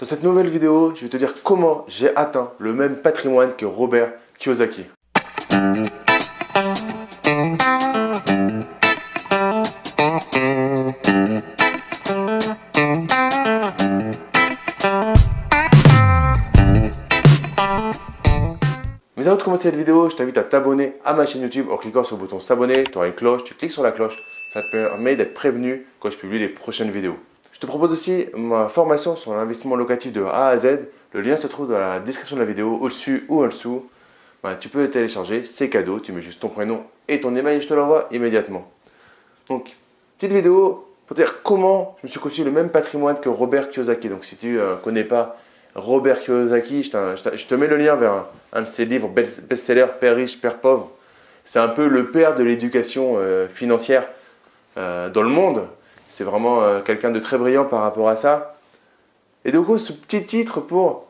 Dans cette nouvelle vidéo, je vais te dire comment j'ai atteint le même patrimoine que Robert Kiyosaki. Mais avant de commencer cette vidéo, je t'invite à t'abonner à ma chaîne YouTube en cliquant sur le bouton s'abonner. Tu auras une cloche, tu cliques sur la cloche, ça te permet d'être prévenu quand je publie les prochaines vidéos. Je te propose aussi ma formation sur l'investissement locatif de A à Z. Le lien se trouve dans la description de la vidéo, au-dessus ou en dessous. Ben, tu peux télécharger, c'est cadeau, tu mets juste ton prénom et ton email et je te l'envoie immédiatement. Donc, petite vidéo pour te dire comment je me suis conçu le même patrimoine que Robert Kiyosaki. Donc, si tu ne euh, connais pas Robert Kiyosaki, je, te mets le lien vers un, de ses livres best-seller, Père riche, Père pauvre. C'est un peu le père de l'éducation euh, financière euh, dans le monde. C'est vraiment euh, quelqu'un de très brillant par rapport à ça. Et donc, ce petit titre pour,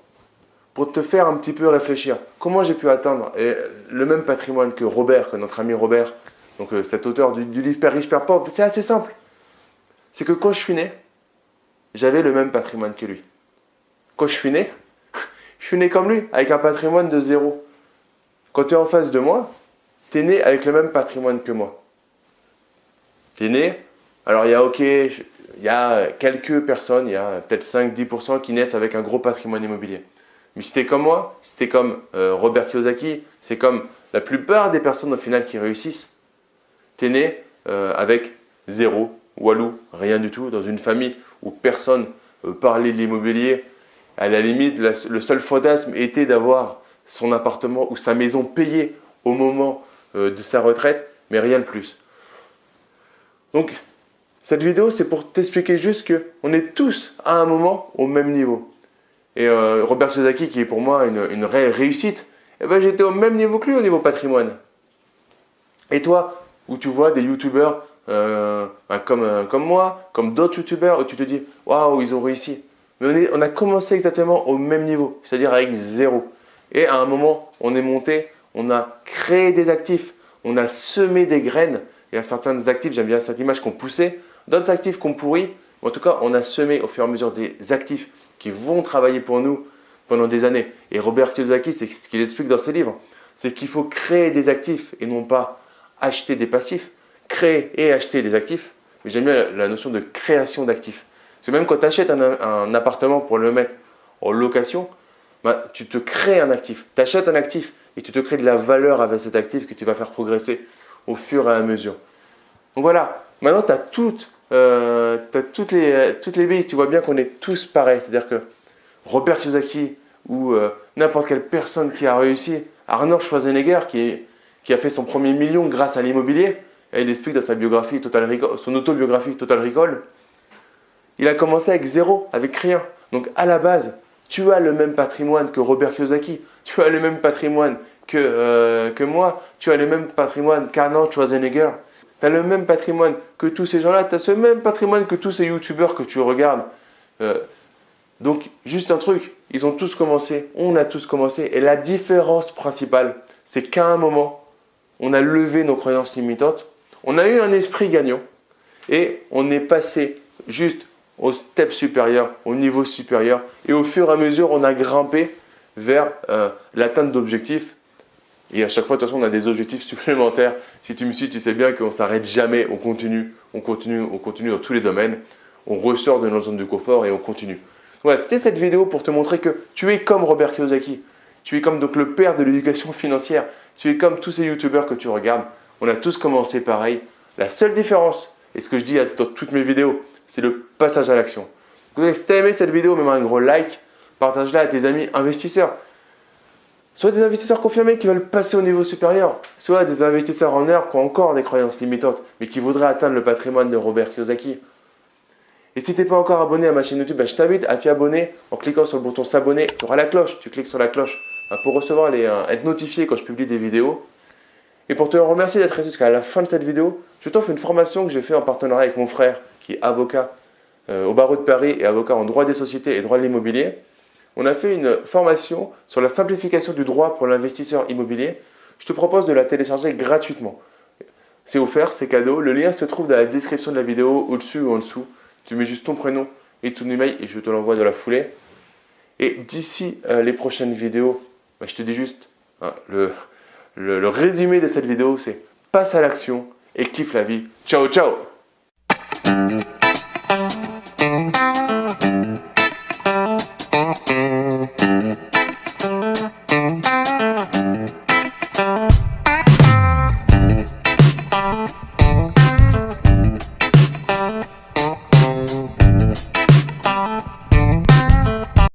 pour te faire un petit peu réfléchir. Comment j'ai pu atteindre le même patrimoine que Robert, que notre ami Robert, donc euh, cet auteur du, livre Père riche, Père pauvre C'est assez simple. C'est que quand je suis né, j'avais le même patrimoine que lui. Quand je suis né, je suis né comme lui, avec un patrimoine de zéro. Quand tu es en face de moi, tu es né avec le même patrimoine que moi. Tu es né alors il y a ok, il y a quelques personnes, il y a peut-être 5-10% qui naissent avec un gros patrimoine immobilier. Mais si comme moi, si comme euh, Robert Kiyosaki, c'est comme la plupart des personnes au final qui réussissent. Tu es né euh, avec zéro, walou, rien du tout, dans une famille où personne euh, parlait de l'immobilier. À la limite, le seul fantasme était d'avoir son appartement ou sa maison payée au moment de sa retraite, mais rien de plus. Donc, cette vidéo, c'est pour t'expliquer juste qu'on est tous à un moment au même niveau. Et euh, Robert Kiyosaki, qui est pour moi une, réelle réussite, eh ben, j'étais au même niveau que lui au niveau patrimoine. Et toi, où tu vois des youtubeurs euh, comme, euh, comme moi, comme d'autres youtubeurs, où tu te dis « Waouh, ils ont réussi ». Mais on, a commencé exactement au même niveau, c'est-à-dire avec zéro. Et à un moment, on est monté, on a créé des actifs, on a semé des graines. Il y a certains actifs, j'aime bien cette image qu'on poussait, D'autres actifs qu'on pourrit, en tout cas, on a semé au fur et à mesure des actifs qui vont travailler pour nous pendant des années. Et Robert Kiyosaki, c'est ce qu'il explique dans ses livres, c'est qu'il faut créer des actifs et non pas acheter des passifs. Créer et acheter des actifs. Mais j'aime bien la notion de création d'actifs. C'est même quand tu achètes un, appartement pour le mettre en location, bah, tu te crées un actif. Tu achètes un actif et tu te crées de la valeur avec cet actif que tu vas faire progresser au fur et à mesure. Donc voilà, maintenant tu as toutes euh, toutes les, toutes les tu vois bien qu'on est tous pareils. C'est-à-dire que Robert Kiyosaki ou euh, n'importe quelle personne qui a réussi, Arnold Schwarzenegger qui, a fait son premier million grâce à l'immobilier, et il explique dans sa biographie, son autobiographie Total Recall, il a commencé avec zéro, avec rien. Donc à la base, tu as le même patrimoine que Robert Kiyosaki, tu as le même patrimoine que, euh, que moi, tu as le même patrimoine qu'Arnold Schwarzenegger, tu as le même patrimoine que tous ces gens-là, tu as ce même patrimoine que tous ces youtubeurs que tu regardes. Euh, donc, juste un truc, ils ont tous commencé, on a tous commencé. Et la différence principale, c'est qu'à un moment, on a levé nos croyances limitantes, on a eu un esprit gagnant. Et on est passé juste au step supérieur, au niveau supérieur. Et au fur et à mesure, on a grimpé vers euh, l'atteinte d'objectifs et à chaque fois, de toute façon, on a des objectifs supplémentaires. Si tu me suis, tu sais bien qu'on ne s'arrête jamais, on continue, on continue, on continue dans tous les domaines. On ressort de notre zone de confort et on continue. Voilà, c'était cette vidéo pour te montrer que tu es comme Robert Kiyosaki. Tu es comme donc le père de l'éducation financière. Tu es comme tous ces youtubeurs que tu regardes. On a tous commencé pareil. La seule différence, et ce que je dis dans toutes mes vidéos, c'est le passage à l'action. Si tu as aimé cette vidéo, mets-moi un gros like, partage-la à tes amis investisseurs soit des investisseurs confirmés qui veulent passer au niveau supérieur, soit des investisseurs en heure qui ont encore des croyances limitantes, mais qui voudraient atteindre le patrimoine de Robert Kiyosaki. Et si tu n'es pas encore abonné à ma chaîne YouTube, ben, je t'invite à t'y abonner en cliquant sur le bouton s'abonner. Tu auras la cloche, tu cliques sur la cloche ben, pour recevoir les, euh, être notifié quand je publie des vidéos. Et pour te remercier d'être resté jusqu'à la fin de cette vidéo, je t'offre une formation que j'ai fait en partenariat avec mon frère qui est avocat euh, au barreau de Paris et avocat en droit des sociétés et droit de l'immobilier on a fait une formation sur la simplification du droit pour l'investisseur immobilier. Je te propose de la télécharger gratuitement. C'est offert, c'est cadeau. Le lien se trouve dans la description de la vidéo, au-dessus ou en dessous. Tu mets juste ton prénom et ton email et je te l'envoie de la foulée. Et d'ici euh, les prochaines vidéos, bah, je te dis juste, hein, le, le résumé de cette vidéo, c'est passe à l'action et kiffe la vie. Ciao, ciao